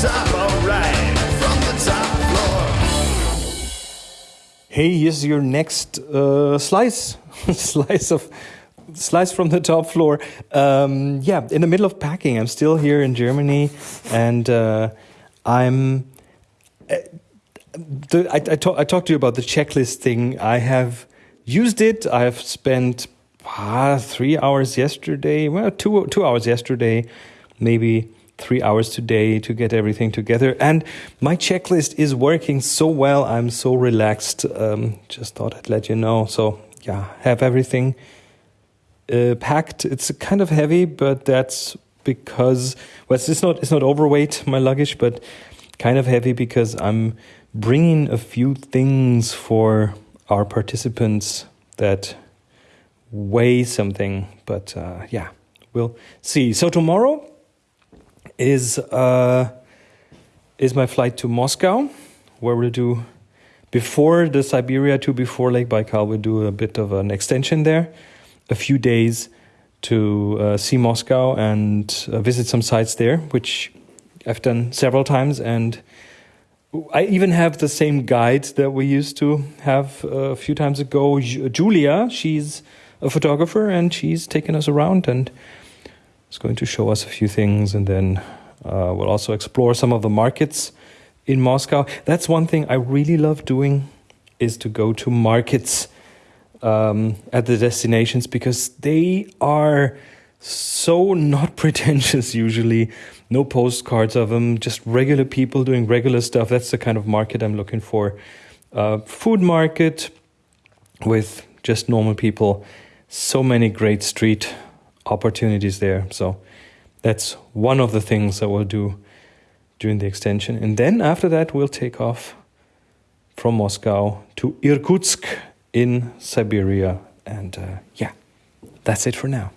top, alright, from the top floor. Hey, here's your next uh, slice, slice of slice from the top floor. Um, yeah, in the middle of packing. I'm still here in Germany, and uh, I'm. Uh, I, I, I talked to you about the checklist thing. I have used it. I have spent ah, three hours yesterday. Well, two two hours yesterday, maybe three hours today to get everything together. And my checklist is working so well. I'm so relaxed. Um, just thought I'd let you know. So yeah, have everything uh, packed. It's kind of heavy, but that's because well, it's not it's not overweight my luggage, but kind of heavy because I'm bringing a few things for our participants that weigh something. But uh, yeah, we'll see. So tomorrow is uh, is my flight to Moscow, where we'll do before the Siberia to before Lake Baikal. We'll do a bit of an extension there, a few days to uh, see Moscow and uh, visit some sites there, which I've done several times and. I even have the same guide that we used to have a few times ago. Julia, she's a photographer and she's taken us around and is going to show us a few things. And then uh, we'll also explore some of the markets in Moscow. That's one thing I really love doing is to go to markets um, at the destinations because they are so not pretentious usually no postcards of them, just regular people doing regular stuff. That's the kind of market I'm looking for. Uh, food market with just normal people. So many great street opportunities there. So that's one of the things that we'll do during the extension. And then after that, we'll take off from Moscow to Irkutsk in Siberia. And uh, yeah, that's it for now.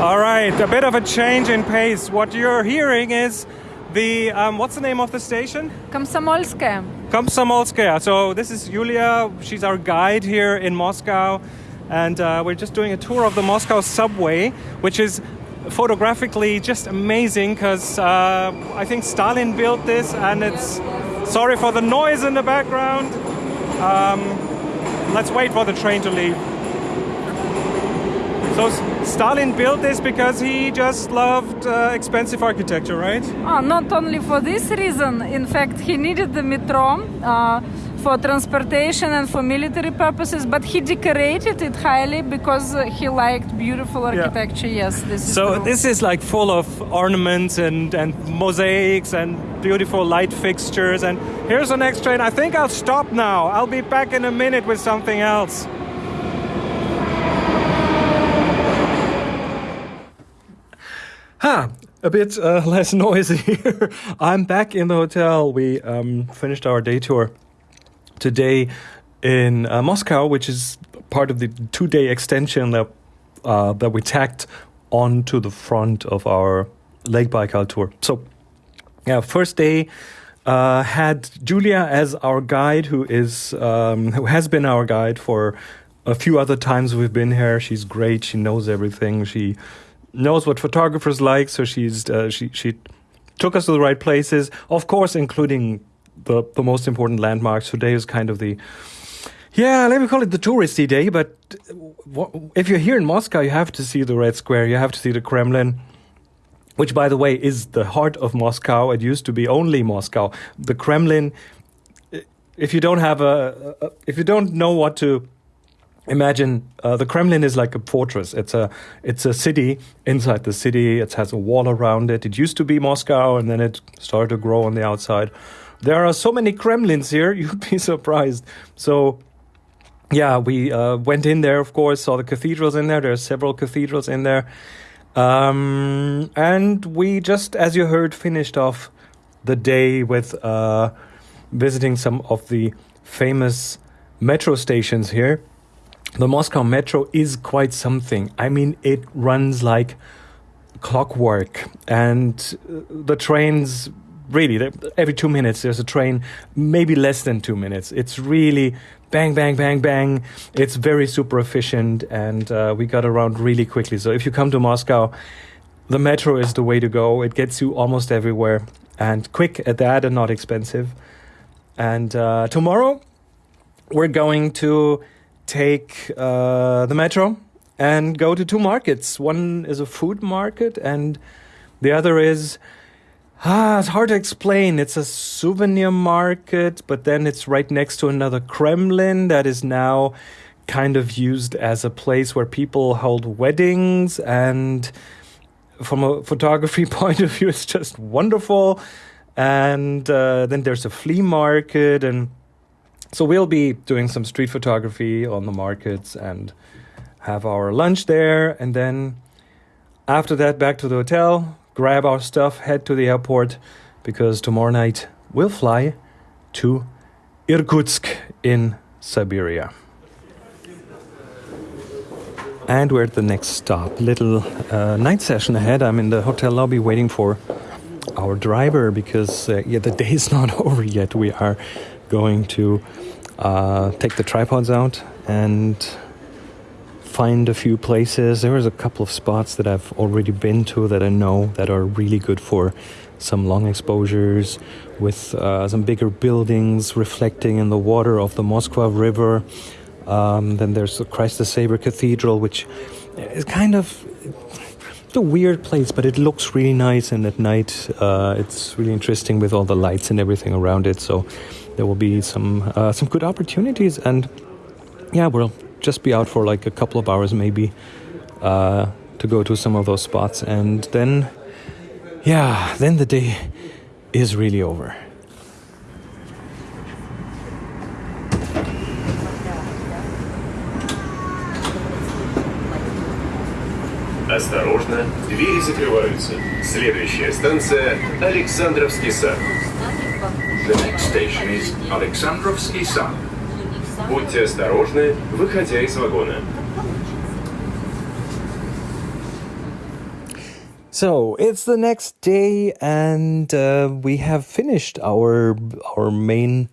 All right, a bit of a change in pace. What you're hearing is the um, what's the name of the station? Komsomolskaya. Komsomolskaya. So this is Yulia. She's our guide here in Moscow, and uh, we're just doing a tour of the Moscow subway, which is photographically just amazing because uh, I think Stalin built this, and it's sorry for the noise in the background. Um, let's wait for the train to leave. So Stalin built this because he just loved uh, expensive architecture, right? Oh, not only for this reason. In fact, he needed the metro uh, for transportation and for military purposes, but he decorated it highly because he liked beautiful architecture. Yeah. Yes, this is so. True. This is like full of ornaments and and mosaics and beautiful light fixtures. And here's the next train. I think I'll stop now. I'll be back in a minute with something else. Ha! A bit uh, less noisy here. I'm back in the hotel. We um, finished our day tour today in uh, Moscow, which is part of the two-day extension that uh, that we tacked onto the front of our Lake Baikal tour. So, yeah, first day uh, had Julia as our guide, who is um, who has been our guide for a few other times we've been here. She's great. She knows everything. She knows what photographers like, so she's uh, she she took us to the right places, of course, including the the most important landmarks. Today is kind of the yeah, let me call it the touristy day. But if you're here in Moscow, you have to see the Red Square. You have to see the Kremlin. Which, by the way, is the heart of Moscow. It used to be only Moscow. The Kremlin. If you don't have a, a if you don't know what to imagine uh, the Kremlin is like a fortress. It's a it's a city inside the city. It has a wall around it. It used to be Moscow, and then it started to grow on the outside. There are so many Kremlins here, you'd be surprised. So, yeah, we uh, went in there, of course, saw the cathedrals in there. There are several cathedrals in there. Um, and we just, as you heard, finished off the day with uh, visiting some of the famous metro stations here the Moscow Metro is quite something. I mean, it runs like clockwork, and uh, the trains really every two minutes there's a train, maybe less than two minutes. It's really bang, bang, bang, bang. It's very super efficient, and uh, we got around really quickly. So if you come to Moscow, the metro is the way to go. It gets you almost everywhere and quick at that and not expensive. And uh, tomorrow we're going to take uh, the metro and go to two markets. One is a food market, and the other is ah, it's hard to explain. It's a souvenir market, but then it's right next to another Kremlin that is now kind of used as a place where people hold weddings and from a photography point of view it's just wonderful and uh, then there's a flea market and so we'll be doing some street photography on the markets and have our lunch there and then after that back to the hotel grab our stuff head to the airport because tomorrow night we'll fly to irkutsk in siberia and we're at the next stop. Little uh, night session ahead. I'm in the hotel lobby waiting for our driver because uh, yeah, the day is not over yet. We are going to uh, take the tripods out and find a few places. There is a couple of spots that I've already been to that I know that are really good for some long exposures with uh, some bigger buildings reflecting in the water of the Moskva River. Um, then there's the Christ the Savior Cathedral, which is kind of it's a weird place, but it looks really nice. And at night, uh, it's really interesting with all the lights and everything around it. So there will be some uh, some good opportunities. And yeah, we'll just be out for like a couple of hours, maybe, uh, to go to some of those spots. And then, yeah, then the day is really over. Осторожно, двери закрываются. Следующая станция – Александровский сад. The next station is Alexandrovsky Sad. Будьте осторожны, выходя из вагона. So it's the next day, and uh, we have finished our our main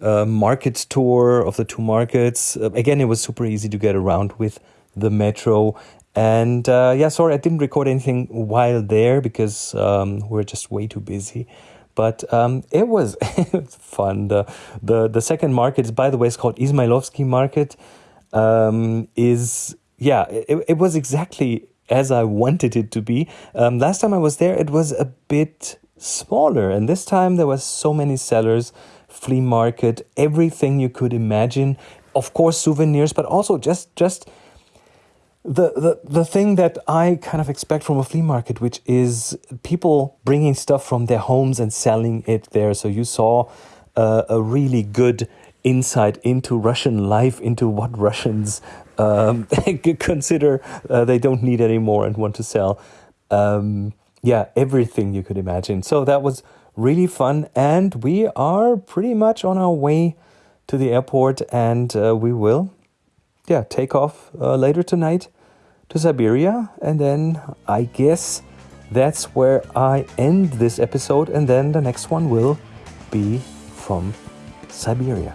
uh, market tour of the two markets. Uh, again, it was super easy to get around with the metro. And uh, yeah, sorry, I didn't record anything while there because um, we're just way too busy. But um, it was fun. The, the the second market, by the way, is called Ismailovsky Market. Um, is yeah, it, it was exactly as I wanted it to be. Um, last time I was there, it was a bit smaller, and this time there was so many sellers, flea market, everything you could imagine. Of course, souvenirs, but also just just the, the the thing that I kind of expect from a flea market, which is people bringing stuff from their homes and selling it there. So you saw uh, a really good insight into Russian life, into what Russians um, consider uh, they don't need anymore and want to sell. Um, yeah, everything you could imagine. So that was really fun, and we are pretty much on our way to the airport, and uh, we will, yeah, take off uh, later tonight to Siberia, and then I guess that's where I end this episode, and then the next one will be from Siberia.